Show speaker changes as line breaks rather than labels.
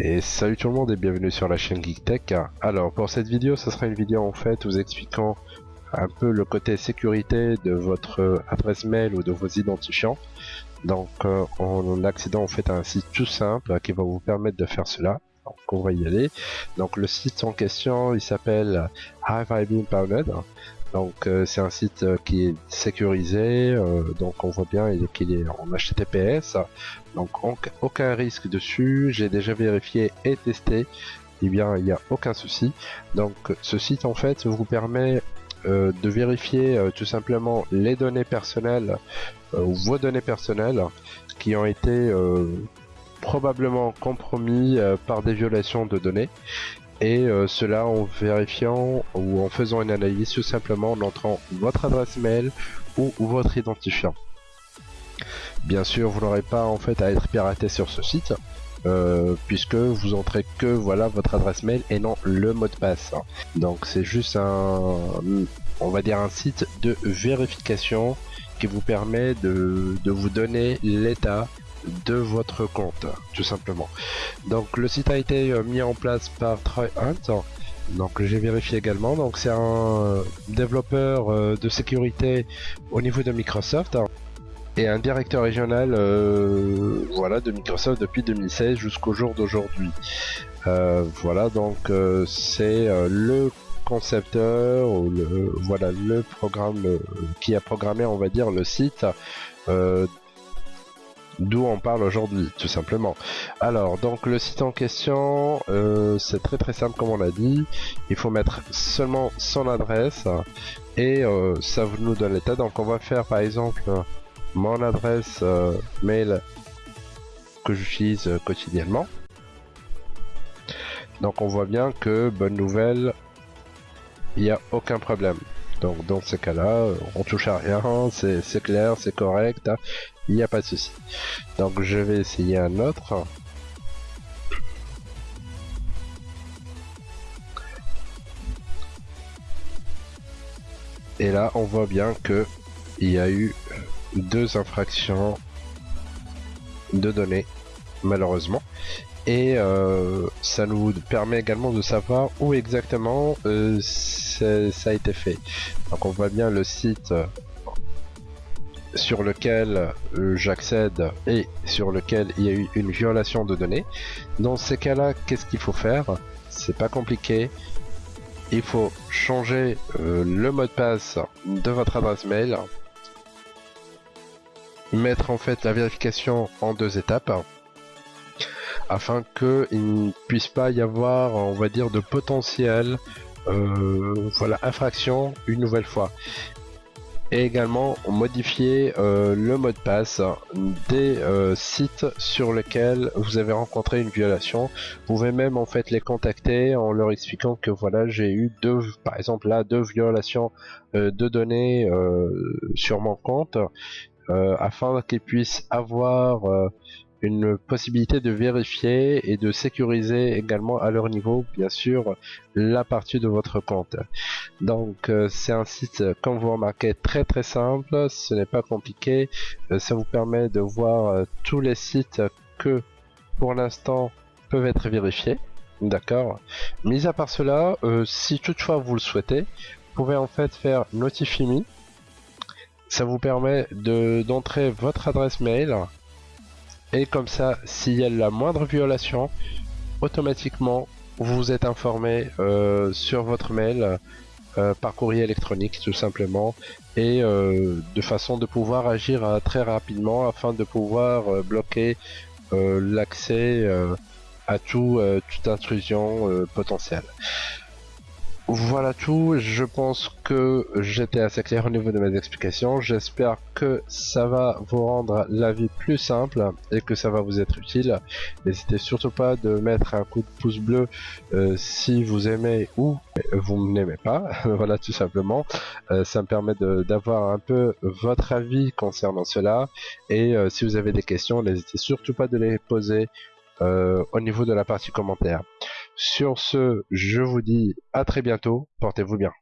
Et salut tout le monde et bienvenue sur la chaîne GeekTech. Alors pour cette vidéo, ce sera une vidéo en fait vous expliquant un peu le côté sécurité de votre adresse mail ou de vos identifiants. Donc euh, en accédant en fait à un site tout simple qui va vous permettre de faire cela. Donc on va y aller. Donc le site en question il s'appelle Have I Been donc euh, c'est un site euh, qui est sécurisé, euh, donc on voit bien qu'il est en HTTPS, donc aucun risque dessus, j'ai déjà vérifié et testé, eh bien il n'y a aucun souci. Donc ce site en fait vous permet de vérifier tout simplement les données personnelles ou vos données personnelles qui ont été probablement compromis par des violations de données et euh, cela en vérifiant ou en faisant une analyse tout simplement en entrant votre adresse mail ou, votre identifiant. Bien sûr, vous n'aurez pas en fait à être piraté sur ce site. Euh, puisque vous entrez que voilà votre adresse mail et non le mot de passe. Donc c'est juste un, on va dire un site de vérification qui vous permet de, de vous donner l'état de votre compte, tout simplement. Donc le site a été euh, mis en place par TryHunt. Donc j'ai vérifié également. Donc c'est un développeur euh, de sécurité au niveau de Microsoft et un directeur régional euh, voilà de Microsoft depuis 2016 jusqu'au jour d'aujourd'hui. voilà donc c'est le concepteur ou le voilà le programme qui a programmé on va dire le site d'où on parle aujourd'hui, tout simplement. Alors, donc le site en question, euh, c'est très très simple comme on l'a dit. Il faut mettre seulement son adresse et euh, ça nous donne l'état. Donc on va faire par exemple mon adresse euh, mail que j'utilise quotidiennement. Donc on voit bien que, bonne nouvelle, il n'y a aucun problème. Donc dans ce cas-là, on touche à rien, c'est clair, c'est correct, il n'y a pas de souci. Donc je vais essayer un autre. Et là, on voit bien que il y a eu deux infractions de données, malheureusement. Et euh, ça nous permet également de savoir où exactement euh, ça a été fait. Donc on voit bien le site sur lequel euh, j'accède et sur lequel il y a eu une violation de données. Dans ces cas-là, qu'est-ce qu'il faut faire? C'est pas compliqué. Il faut changer euh, le mot de passe de votre adresse mail, mettre en fait la vérification en deux étapes afin qu'il ne puisse pas y avoir, on va dire, de potentiel euh, voilà, infraction une nouvelle fois et également modifier euh, le mot de passe des euh, sites sur lesquels vous avez rencontré une violation. Vous pouvez même en fait les contacter en leur expliquant que voilà j'ai eu deux, par exemple là deux violations de données sur mon compte afin qu'ils puissent avoir une possibilité de vérifier et de sécuriser également à leur niveau, bien sûr, la partie de votre compte. Donc euh, c'est un site, comme vous remarquez, très très simple, ce n'est pas compliqué, euh, ça vous permet de voir euh, tous les sites que pour l'instant peuvent être vérifiés. D'accord. Mis à part cela, si toutefois vous le souhaitez, vous pouvez en fait faire Notify Me. Ça vous permet de d'entrer votre adresse mail et comme ça, s'il y a la moindre violation, automatiquement vous êtes informé euh, sur votre mail euh, par courrier électronique tout simplement et euh, de façon de pouvoir agir très rapidement afin de pouvoir bloquer l'accès à tout, toute intrusion potentielle. Voilà tout, je pense que j'étais assez clair au niveau de mes explications. J'espère que ça va vous rendre la vie plus simple et que ça va vous être utile. N'hésitez surtout pas de mettre un coup de pouce bleu euh, si vous aimez ou vous n'aimez pas. voilà tout simplement. Euh, ça me permet d'avoir un peu votre avis concernant cela. Et euh, si vous avez des questions, n'hésitez surtout pas de les poser au niveau de la partie commentaire. Sur ce, je vous dis à très bientôt, portez-vous bien.